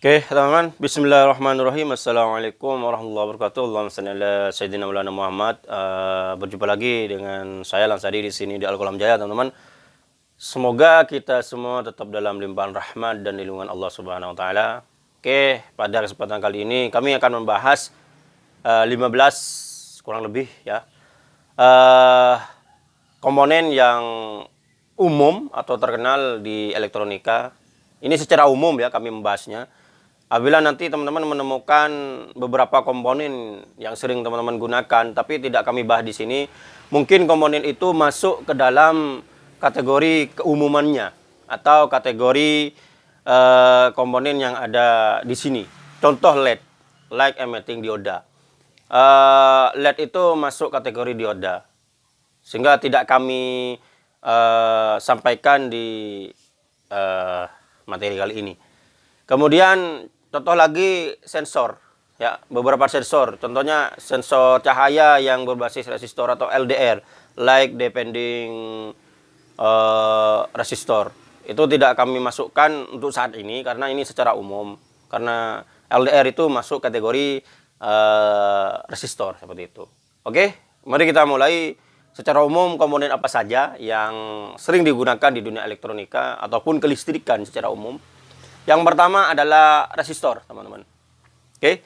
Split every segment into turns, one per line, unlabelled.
Oke, teman-teman. Bismillahirrahmanirrahim. Assalamualaikum warahmatullahi wabarakatuh. Allahumma salli ala sayyidina Maulana Muhammad. Uh, berjumpa lagi dengan saya Lansadi di sini di Al-Qalam Jaya, teman-teman. Semoga kita semua tetap dalam limpahan rahmat dan lindungan Allah Subhanahu wa taala. Oke, pada kesempatan kali ini kami akan membahas uh, 15 kurang lebih ya. Uh, komponen yang umum atau terkenal di elektronika. Ini secara umum ya kami membahasnya Apabila nanti teman-teman menemukan beberapa komponen yang sering teman-teman gunakan, tapi tidak kami bahas di sini, mungkin komponen itu masuk ke dalam kategori keumumannya atau kategori uh, komponen yang ada di sini. Contoh LED, light emitting dioda. Uh, LED itu masuk kategori dioda, sehingga tidak kami uh, sampaikan di materi kali ini. Kemudian Contoh lagi sensor, ya beberapa sensor. Contohnya sensor cahaya yang berbasis resistor atau LDR, like depending uh, resistor. Itu tidak kami masukkan untuk saat ini karena ini secara umum. Karena LDR itu masuk kategori uh, resistor seperti itu. Oke, mari kita mulai secara umum komponen apa saja yang sering digunakan di dunia elektronika ataupun kelistrikan secara umum. Yang pertama adalah resistor, teman-teman. Oke.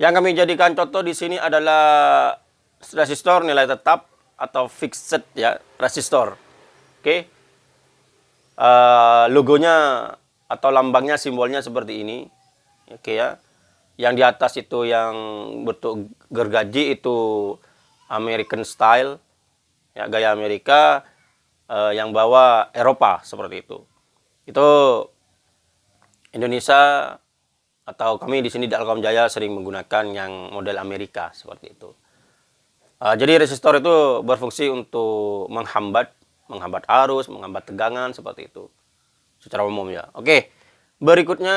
Yang kami jadikan contoh di sini adalah resistor nilai tetap atau fixed ya, resistor. Oke. Uh, logonya atau lambangnya simbolnya seperti ini. Oke ya. Yang di atas itu yang bentuk gergaji itu American style. Ya, gaya Amerika uh, yang bawa Eropa seperti itu. Itu Indonesia atau kami di sini di Alkom Jaya sering menggunakan yang model Amerika seperti itu. Uh, jadi resistor itu berfungsi untuk menghambat menghambat arus, menghambat tegangan seperti itu. Secara umum ya. Oke. Berikutnya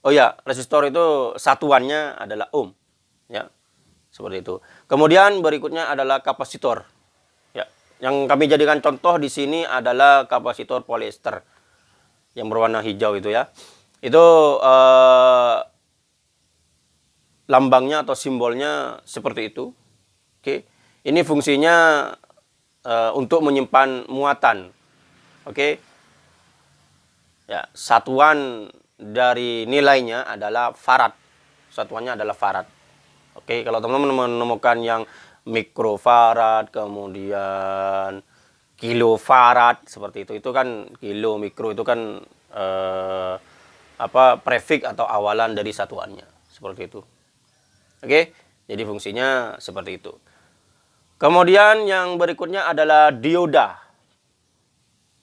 oh ya, resistor itu satuannya adalah ohm. Ya. Seperti itu. Kemudian berikutnya adalah kapasitor. Ya. Yang kami jadikan contoh di sini adalah kapasitor polyester yang berwarna hijau itu ya. Itu uh, lambangnya atau simbolnya seperti itu. Oke. Ini fungsinya uh, untuk menyimpan muatan. Oke. Ya, satuan dari nilainya adalah farad. Satuannya adalah farad. Oke, kalau teman-teman menemukan yang mikrofarad, kemudian kilofarad seperti itu. Itu kan kilo mikro itu kan eh, apa prefix atau awalan dari satuannya. Seperti itu. Oke? Jadi fungsinya seperti itu. Kemudian yang berikutnya adalah dioda.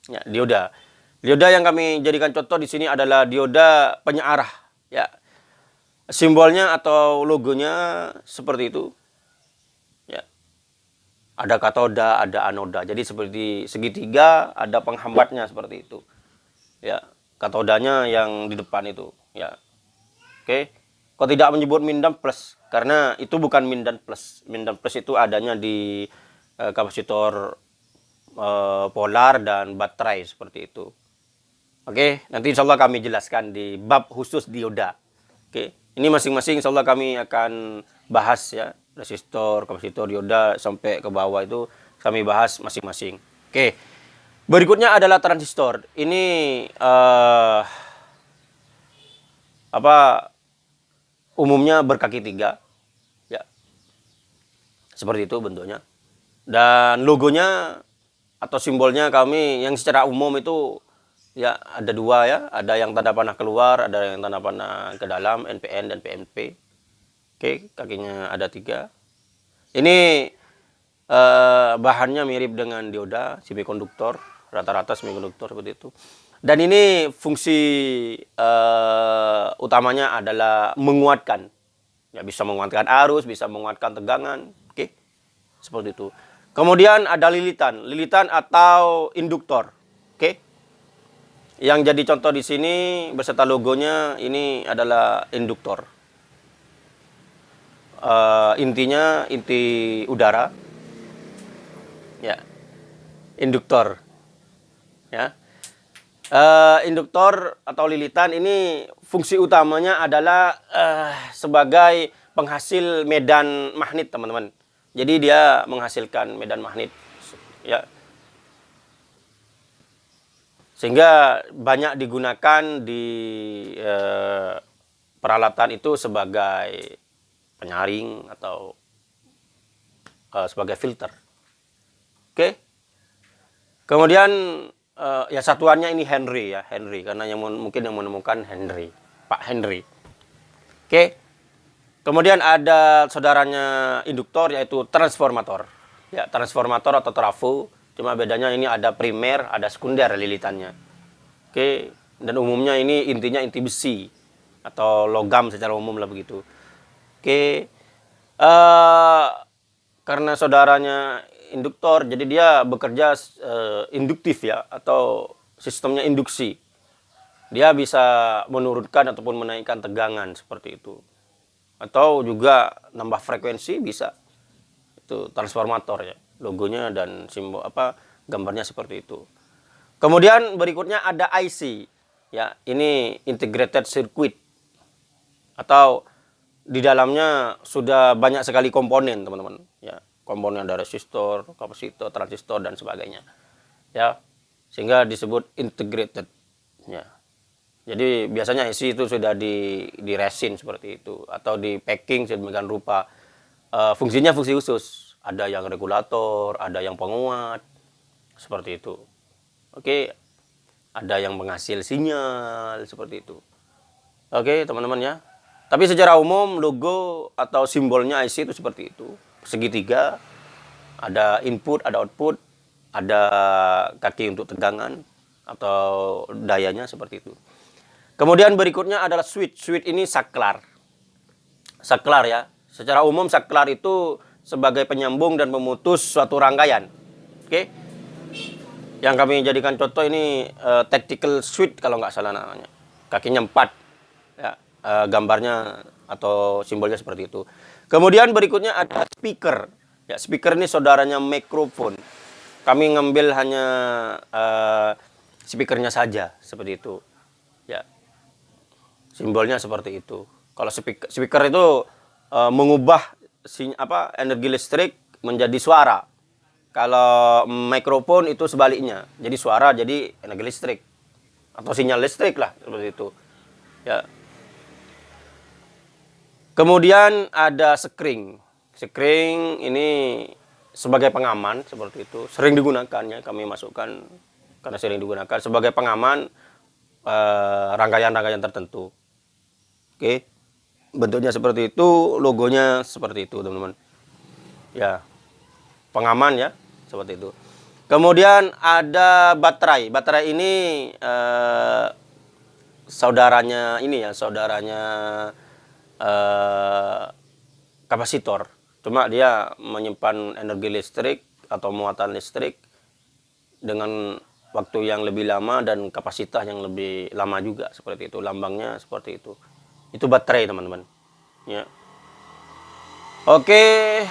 Ya dioda. Dioda yang kami jadikan contoh di sini adalah dioda penyearah ya. Simbolnya atau logonya seperti itu ada katoda, ada anoda. Jadi seperti segitiga, ada penghambatnya seperti itu. Ya, katodanya yang di depan itu, ya. Oke. Kok tidak menyebut mindan plus karena itu bukan mindan plus. Mindan plus itu adanya di uh, kapasitor uh, polar dan baterai seperti itu. Oke, nanti insya Allah kami jelaskan di bab khusus dioda. Oke, ini masing-masing insya Allah kami akan bahas ya resistor, kapasitor, dioda sampai ke bawah itu kami bahas masing-masing. Oke. Berikutnya adalah transistor. Ini uh, apa umumnya berkaki tiga, ya. Seperti itu bentuknya. Dan logonya atau simbolnya kami yang secara umum itu ya ada dua ya, ada yang tanda panah keluar, ada yang tanda panah ke dalam NPN dan PNP. Oke, kakinya ada tiga. Ini eh, bahannya mirip dengan dioda, semikonduktor, rata-rata semikonduktor seperti itu. Dan ini fungsi eh, utamanya adalah menguatkan. Ya, bisa menguatkan arus, bisa menguatkan tegangan. Oke, seperti itu. Kemudian ada lilitan, lilitan atau induktor. Oke. Yang jadi contoh di sini beserta logonya ini adalah induktor uh, intinya inti udara. Ya. Induktor. Ya. Uh, induktor atau lilitan ini fungsi utamanya adalah uh, sebagai penghasil medan magnet teman-teman. Jadi dia menghasilkan medan magnet. Ya. Sehingga banyak digunakan di uh, peralatan itu sebagai penyaring atau uh, sebagai filter. Oke. Okay? Kemudian uh, ya satuannya ini Henry ya Henry karena yang mungkin yang menemukan Henry Pak Henry oke okay. kemudian ada saudaranya induktor yaitu transformator ya transformator atau trafo cuma bedanya ini ada primer ada sekunder lilitannya oke okay. dan umumnya ini intinya inti besi atau logam secara umum lah begitu oke. Uh, karena saudaranya induktor jadi dia bekerja uh, induktif ya atau sistemnya induksi. Dia bisa menurunkan ataupun menaikkan tegangan seperti itu. Atau juga nambah frekuensi bisa. Itu transformator ya logonya dan simbol apa gambarnya seperti itu. Kemudian berikutnya ada IC ya ini integrated circuit atau di dalamnya sudah banyak sekali komponen teman-teman ya komponen ada resistor, kapasitor, transistor dan sebagainya. Ya. Sehingga disebut integrated. Ya. Jadi biasanya isi itu sudah di di resin seperti itu atau di packing sedemikian rupa. Uh, fungsinya fungsi khusus. Ada yang regulator, ada yang penguat. Seperti itu. Oke. Ada yang penghasil sinyal seperti itu. Oke, teman-teman ya. Tapi secara umum logo atau simbolnya IC itu seperti itu segitiga, ada input, ada output, ada kaki untuk tegangan atau dayanya seperti itu. Kemudian berikutnya adalah switch. Switch ini saklar. Saklar ya. Secara umum saklar itu sebagai penyambung dan pemutus suatu rangkaian. Oke. Yang kami jadikan contoh ini uh, tactical switch kalau nggak salah namanya. Kakinya empat. Ya, uh, gambarnya atau simbolnya seperti itu. Kemudian berikutnya ada speaker. Ya, speaker ini saudaranya mikrofon. Kami ngambil hanya uh, speakernya saja seperti itu. Ya. Simbolnya seperti itu. Kalau speaker, speaker itu uh, mengubah sin apa energi listrik menjadi suara. Kalau mikrofon itu sebaliknya. Jadi suara jadi energi listrik atau sinyal listrik lah seperti itu. Ya, Kemudian ada sekring. Sekring ini sebagai pengaman seperti itu. Sering digunakannya kami masukkan karena sering digunakan sebagai pengaman eh, rangkaian-rangkaian uh, tertentu. Oke. Bentuknya seperti itu, logonya seperti itu, teman-teman. Ya. Pengaman ya, seperti itu. Kemudian ada baterai. Baterai ini uh, saudaranya ini ya, saudaranya uh, kapasitor. Cuma dia menyimpan energi listrik atau muatan listrik dengan waktu yang lebih lama dan kapasitas yang lebih lama juga seperti itu. Lambangnya seperti itu. Itu baterai teman-teman. Ya. Oke.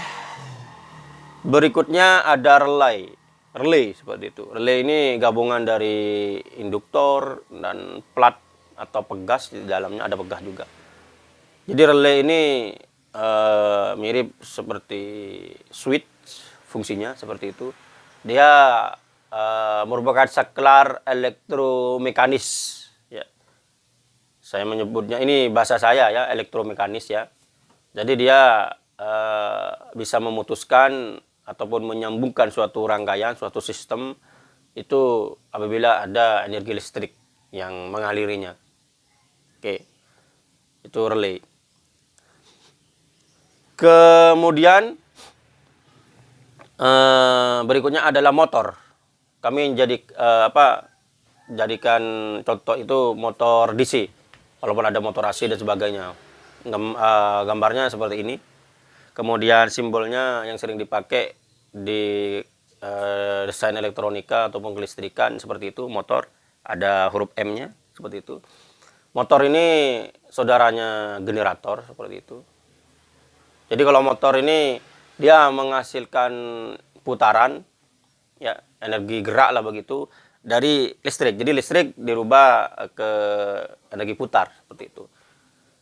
Berikutnya ada relay. Relay seperti itu. Relay ini gabungan dari induktor dan plat atau pegas di dalamnya ada pegas juga. Jadi relay ini uh, mirip seperti switch fungsinya seperti itu. Dia uh, merupakan saklar elektromekanis ya. Saya menyebutnya ini bahasa saya ya, elektromekanis ya. Jadi dia uh, bisa memutuskan ataupun menyambungkan suatu rangkaian, suatu sistem itu apabila ada energi listrik yang mengalirinya. Oke. Itu relay. Kemudian uh, berikutnya adalah motor. Kami jadi uh, apa? Jadikan contoh itu motor DC. Walaupun ada motor AC dan sebagainya. Gam, uh, gambarnya seperti ini. Kemudian simbolnya yang sering dipakai di uh, desain elektronika ataupun kelistrikan seperti itu motor ada huruf M-nya seperti itu. Motor ini saudaranya generator seperti itu. Jadi kalau motor ini dia menghasilkan putaran ya energi gerak lah begitu dari listrik. Jadi listrik dirubah ke energi putar seperti itu.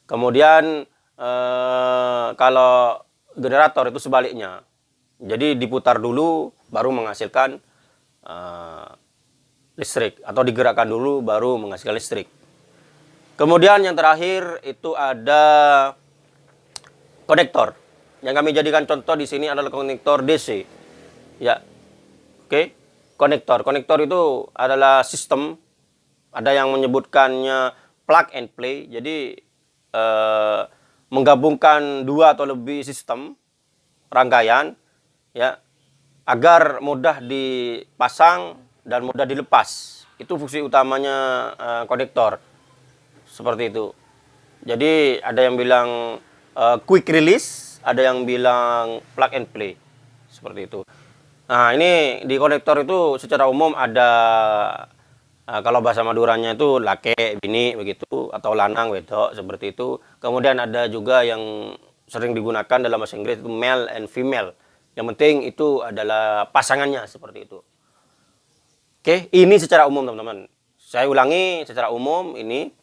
Kemudian eh, kalau generator itu sebaliknya. Jadi diputar dulu baru menghasilkan eh, listrik atau digerakkan dulu baru menghasilkan listrik. Kemudian yang terakhir itu ada konektor. Yang kami jadikan contoh di sini adalah konektor DC. Ya. Oke. Konektor. Konektor itu adalah sistem ada yang menyebutkannya plug and play. Jadi eh, menggabungkan dua atau lebih sistem rangkaian ya agar mudah dipasang dan mudah dilepas. Itu fungsi utamanya uh, konektor. Seperti itu. Jadi ada yang bilang uh, quick release, ada yang bilang plug and play. Seperti itu. Nah, ini di konektor itu secara umum ada uh, kalau bahasa Maduranya itu lake, bini begitu atau lanang, wedok seperti itu. Kemudian ada juga yang sering digunakan dalam bahasa Inggris itu male and female. Yang penting itu adalah pasangannya seperti itu. Oke, ini secara umum teman-teman. Saya ulangi secara umum ini.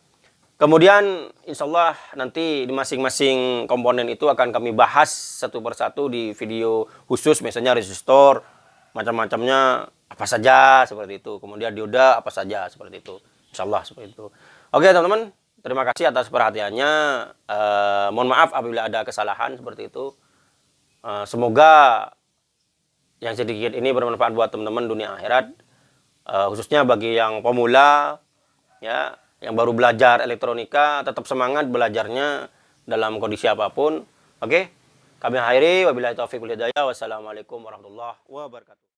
Kemudian insya Allah nanti di masing-masing komponen itu akan kami bahas satu persatu di video khusus misalnya resistor, macam-macamnya apa saja seperti itu. Kemudian dioda apa saja seperti itu. Insya Allah seperti itu. Oke teman-teman, terima kasih atas perhatiannya. Eh, mohon maaf apabila ada kesalahan seperti itu. Eh, semoga yang sedikit ini bermanfaat buat teman-teman dunia akhirat uh, khususnya bagi yang pemula ya yang baru belajar elektronika tetap semangat belajarnya dalam kondisi apa pun. Oke? Kami akhiri. Wabillahi taufiq walhidayah wassalamualaikum warahmatullahi wabarakatuh